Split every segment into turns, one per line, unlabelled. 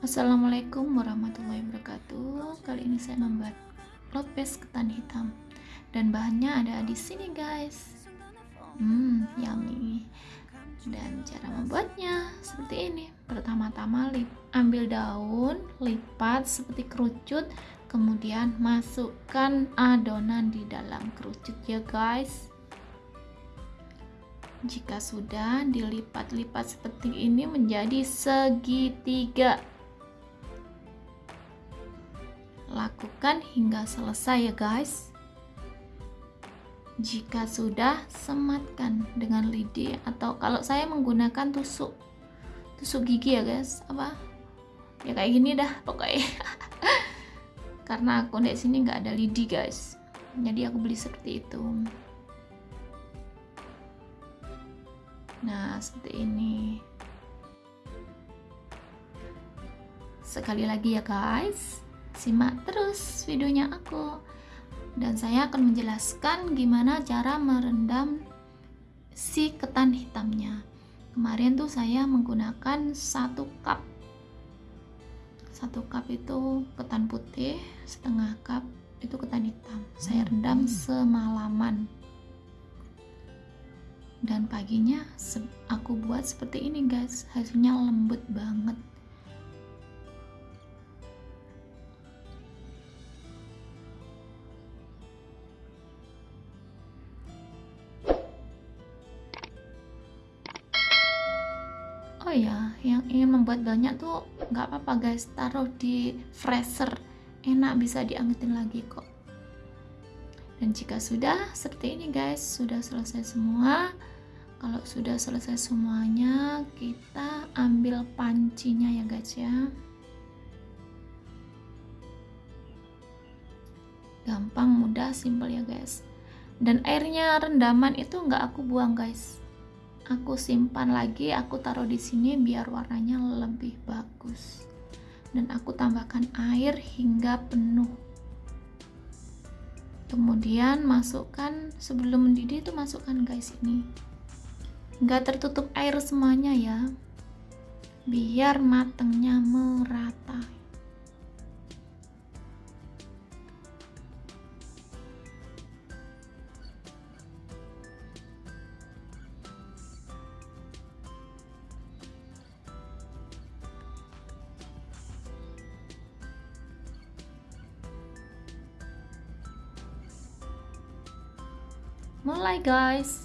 Assalamualaikum warahmatullahi wabarakatuh. Kali ini saya membuat lopes ketan hitam dan bahannya ada di sini guys. Hmm, yummy. Dan cara membuatnya seperti ini. Pertama-tama ambil daun, lipat seperti kerucut, kemudian masukkan adonan di dalam kerucut ya guys. Jika sudah dilipat-lipat seperti ini menjadi segitiga lakukan hingga selesai ya guys. Jika sudah sematkan dengan lidi atau kalau saya menggunakan tusuk tusuk gigi ya guys. Apa? Ya kayak gini dah pokoknya. Karena aku di sini nggak ada lidi guys. Jadi aku beli seperti itu. Nah seperti ini. Sekali lagi ya guys simak terus videonya aku. Dan saya akan menjelaskan gimana cara merendam si ketan hitamnya. Kemarin tuh saya menggunakan satu cup. Satu cup itu ketan putih setengah cup itu ketan hitam. Saya rendam hmm. semalaman. Dan paginya aku buat seperti ini guys. Hasilnya lembut banget oh ya yang ingin membuat banyak tuh nggak apa-apa guys. Taruh di freezer. Enak bisa diangetin lagi kok. Dan jika sudah seperti ini guys sudah selesai semua. Kalau sudah selesai semuanya kita ambil pancinya ya guys ya. Gampang mudah simple ya guys. Dan airnya rendaman itu nggak aku buang guys aku simpan lagi aku taruh di sini biar warnanya lebih bagus. Dan aku tambahkan air hingga penuh. Kemudian masukkan sebelum mendidih itu masukkan guys ini. Nggak tertutup air semuanya ya. Biar matangnya merata mulai guys.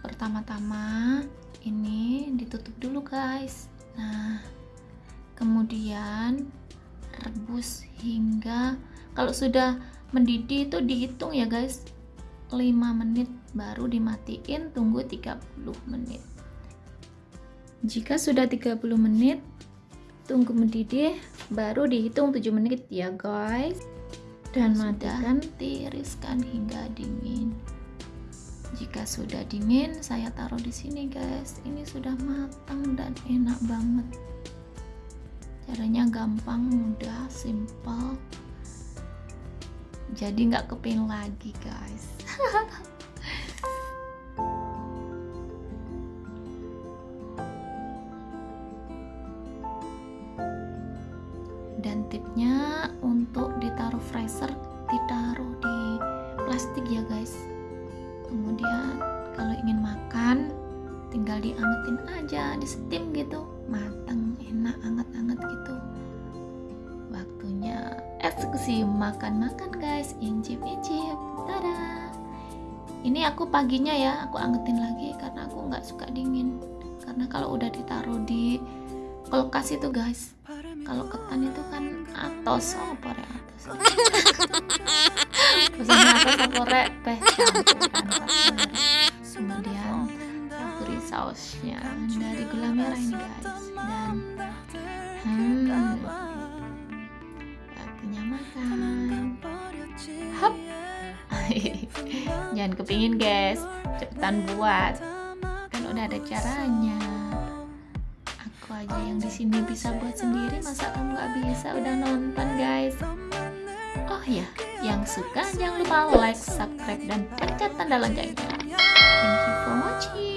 Pertama-tama ini ditutup dulu guys. Nah kemudian rebus hingga kalau sudah mendidih itu dihitung ya guys. 5 menit baru dimatiin tunggu 30 menit. Jika sudah 30 menit tunggu mendidih baru dihitung 7 menit ya guys dan matikan tiriskan hingga dingin. Jika sudah dingin saya taruh di sini guys. Ini sudah matang dan enak banget. Caranya gampang mudah simple jadi nggak keping lagi guys tinggal diangetin aja di steam gitu. Mateng enak anget-anget gitu. Waktunya eksekusi makan-makan guys. Incip-incip. Tada. Ini aku paginya ya aku angetin lagi karena aku nggak suka dingin. Karena kalau udah ditaruh di kulkas itu guys kalau ketan itu kan atos. Oh pore atos. Pesannya atos teh campuran kemudian beri sausnya dari gula merah ini guys. Dan hmm waktunya makan. Hop. Jangan kepingin guys. Cepetan buat. Kan udah ada caranya. Aja yang di sini bisa buat sendiri. Masa kamu nggak bisa? Udah nonton guys. Oh ya yang suka jangan lupa like subscribe dan pencet tanda loncengnya. Thank you for watching